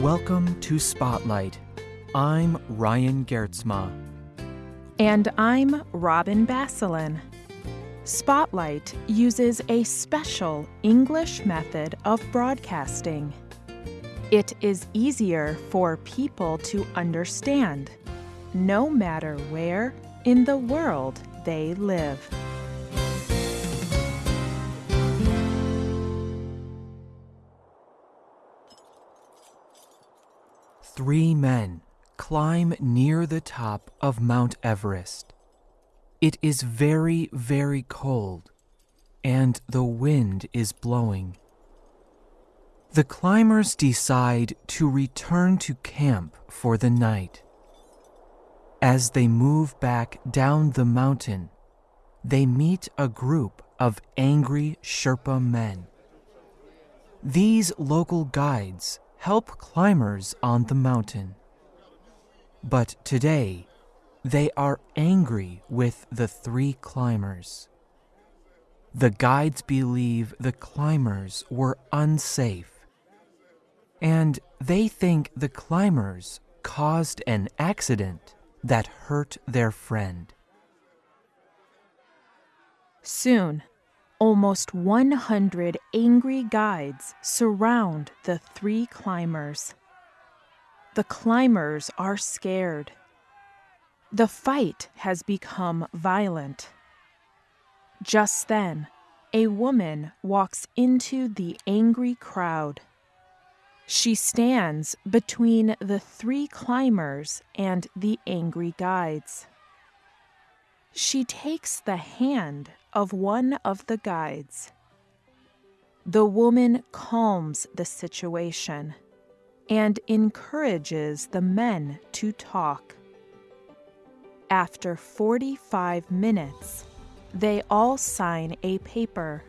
Welcome to Spotlight. I'm Ryan Geertsma. And I'm Robin Basselin. Spotlight uses a special English method of broadcasting. It is easier for people to understand, no matter where in the world they live. Three men climb near the top of Mount Everest. It is very, very cold, and the wind is blowing. The climbers decide to return to camp for the night. As they move back down the mountain, they meet a group of angry Sherpa men. These local guides help climbers on the mountain. But today, they are angry with the three climbers. The guides believe the climbers were unsafe, and they think the climbers caused an accident that hurt their friend. Soon, almost 100 angry guides surround the three climbers. The climbers are scared. The fight has become violent. Just then, a woman walks into the angry crowd. She stands between the three climbers and the angry guides. She takes the hand of one of the guides. The woman calms the situation and encourages the men to talk. After 45 minutes, they all sign a paper.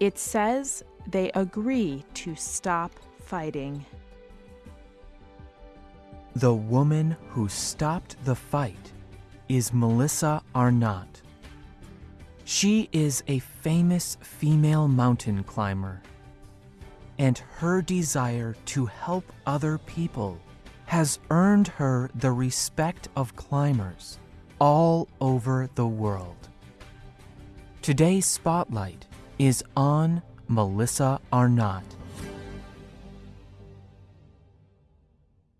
It says they agree to stop fighting. The woman who stopped the fight is Melissa Arnot. She is a famous female mountain climber, and her desire to help other people has earned her the respect of climbers all over the world. Today's spotlight is on Melissa Arnot.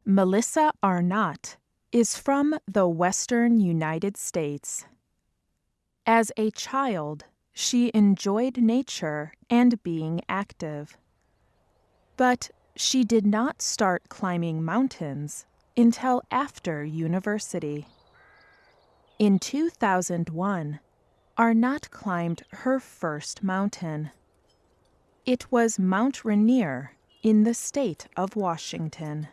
Melissa Arnot is from the western United States. As a child, she enjoyed nature and being active. But she did not start climbing mountains until after university. In 2001, Arnot climbed her first mountain. It was Mount Rainier in the state of Washington.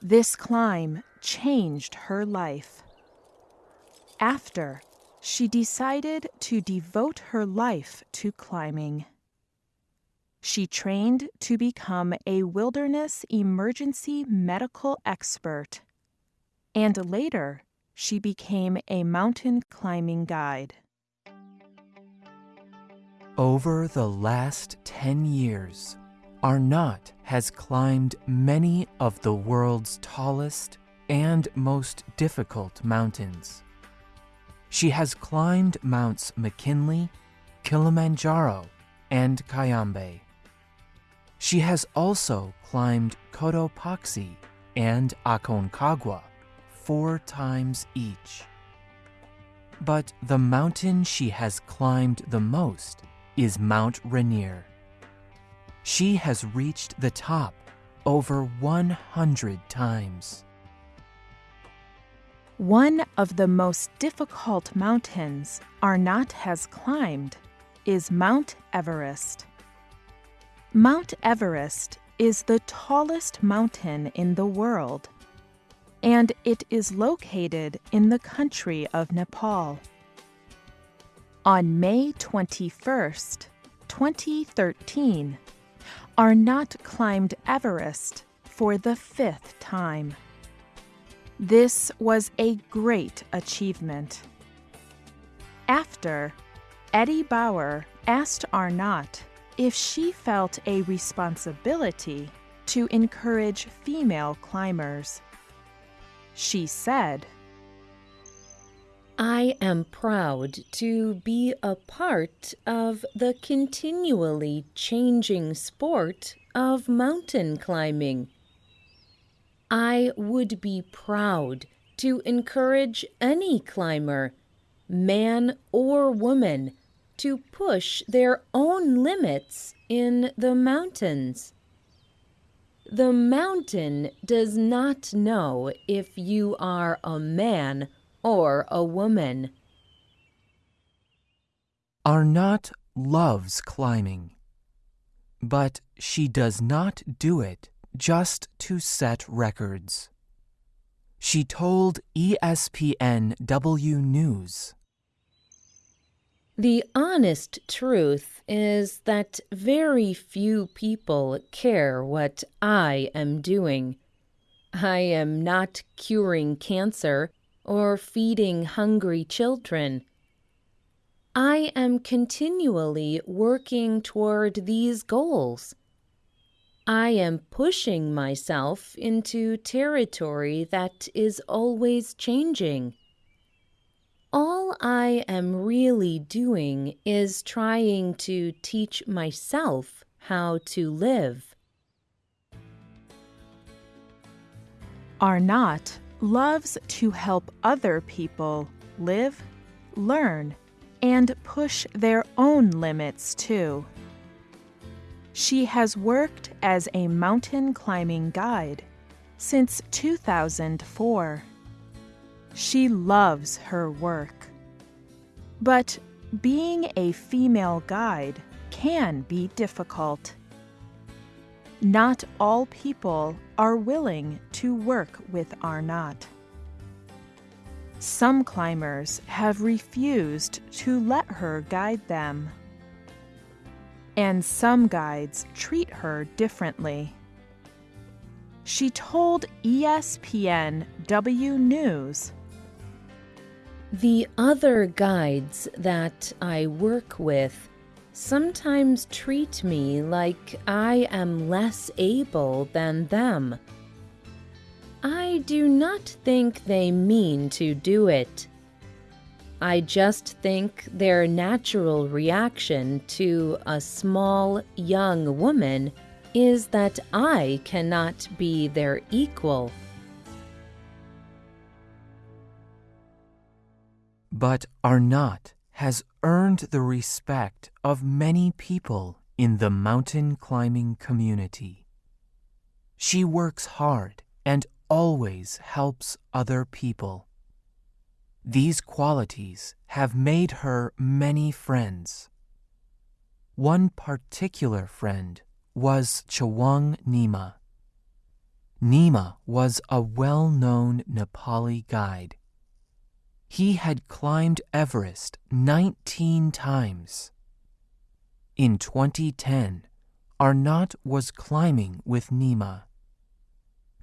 This climb changed her life. After, she decided to devote her life to climbing. She trained to become a wilderness emergency medical expert, and later she became a mountain climbing guide. Over the last 10 years, Arnot has climbed many of the world's tallest and most difficult mountains. She has climbed Mounts McKinley, Kilimanjaro, and Cayambe. She has also climbed Cotopaxi and Aconcagua four times each. But the mountain she has climbed the most is Mount Rainier. She has reached the top over 100 times. One of the most difficult mountains Arnot has climbed is Mount Everest. Mount Everest is the tallest mountain in the world, and it is located in the country of Nepal. On May 21st, 2013, Arnot climbed Everest for the fifth time. This was a great achievement. After, Eddie Bauer asked Arnot if she felt a responsibility to encourage female climbers. She said, I am proud to be a part of the continually changing sport of mountain climbing. I would be proud to encourage any climber, man or woman, to push their own limits in the mountains. The mountain does not know if you are a man or a woman. Arnot loves climbing, but she does not do it just to set records. She told ESPN W News. The honest truth is that very few people care what I am doing. I am not curing cancer or feeding hungry children. I am continually working toward these goals. I am pushing myself into territory that is always changing. All I am really doing is trying to teach myself how to live. Arnot loves to help other people live, learn, and push their own limits too. She has worked as a mountain climbing guide since 2004. She loves her work. But being a female guide can be difficult. Not all people are willing to work with Arnot. Some climbers have refused to let her guide them and some guides treat her differently. She told ESPN W News The other guides that I work with sometimes treat me like I am less able than them. I do not think they mean to do it. I just think their natural reaction to a small young woman is that I cannot be their equal. But Arnot has earned the respect of many people in the mountain climbing community. She works hard and always helps other people. These qualities have made her many friends. One particular friend was Chawang Nima. Nima was a well known Nepali guide. He had climbed Everest 19 times. In 2010, Arnot was climbing with Nima.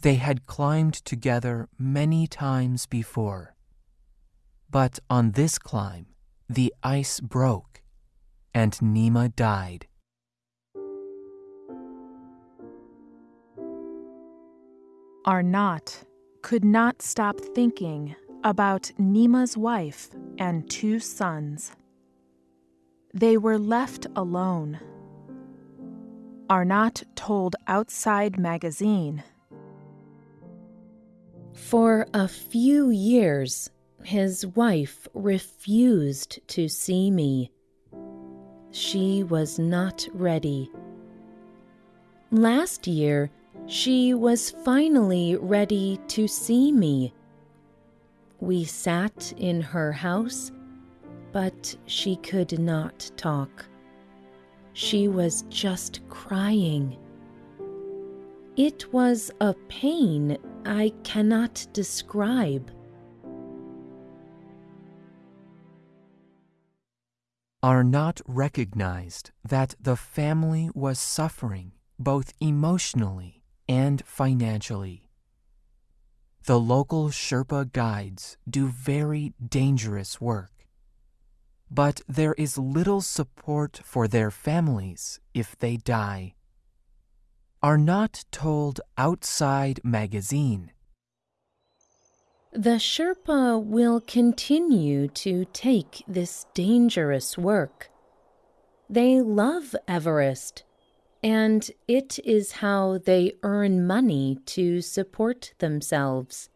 They had climbed together many times before. But on this climb, the ice broke and Nima died. Arnot could not stop thinking about Nima's wife and two sons. They were left alone. Arnot told Outside Magazine For a few years, his wife refused to see me. She was not ready. Last year, she was finally ready to see me. We sat in her house, but she could not talk. She was just crying. It was a pain I cannot describe. Arnot recognized that the family was suffering both emotionally and financially. The local Sherpa guides do very dangerous work, but there is little support for their families if they die. Arnot told outside magazine. The Sherpa will continue to take this dangerous work. They love Everest, and it is how they earn money to support themselves.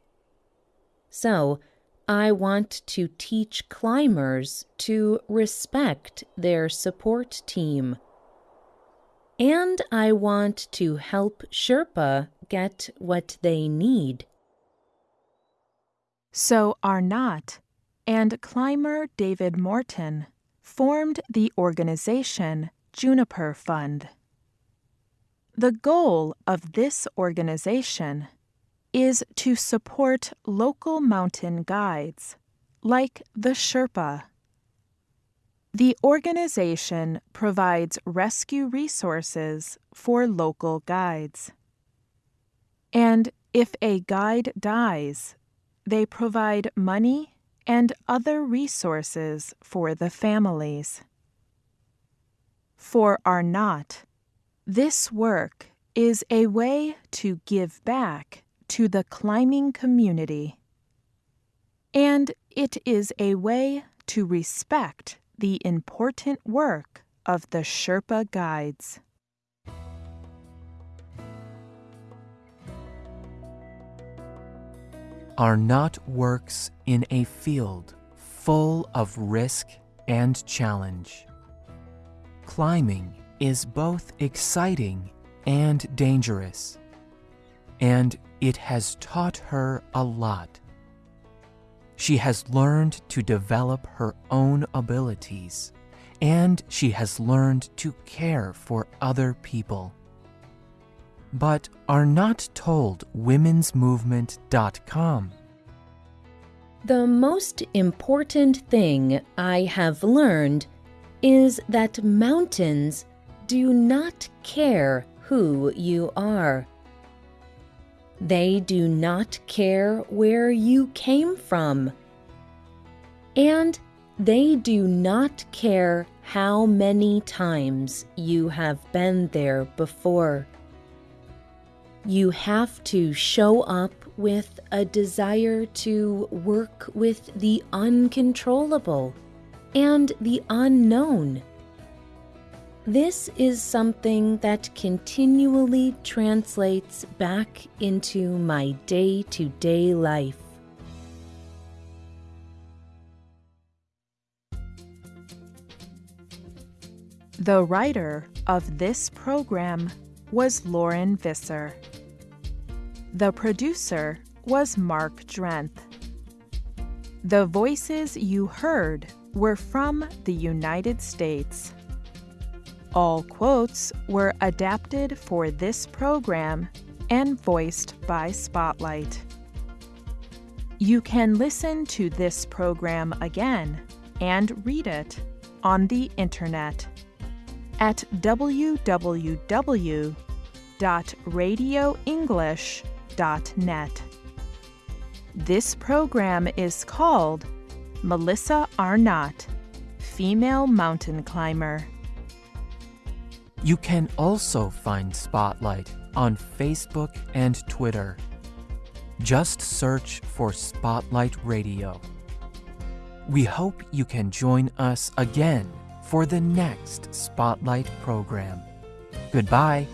So, I want to teach climbers to respect their support team. And I want to help Sherpa get what they need. So Arnot and climber David Morton formed the organization Juniper Fund. The goal of this organization is to support local mountain guides, like the Sherpa. The organization provides rescue resources for local guides. And if a guide dies, they provide money and other resources for the families. For Arnot, this work is a way to give back to the climbing community. And it is a way to respect the important work of the Sherpa guides. Arnot works in a field full of risk and challenge. Climbing is both exciting and dangerous, and it has taught her a lot. She has learned to develop her own abilities, and she has learned to care for other people. But Arnot told womensmovement.com. The most important thing I have learned is that mountains do not care who you are. They do not care where you came from. And they do not care how many times you have been there before. You have to show up with a desire to work with the uncontrollable and the unknown. This is something that continually translates back into my day to day life. The writer of this program was Lauren Visser. The producer was Mark Drenth. The voices you heard were from the United States. All quotes were adapted for this program and voiced by Spotlight. You can listen to this program again and read it on the internet at www.radioenglish.net. This program is called Melissa Arnot, Female Mountain Climber. You can also find Spotlight on Facebook and Twitter. Just search for Spotlight Radio. We hope you can join us again for the next Spotlight program. Goodbye.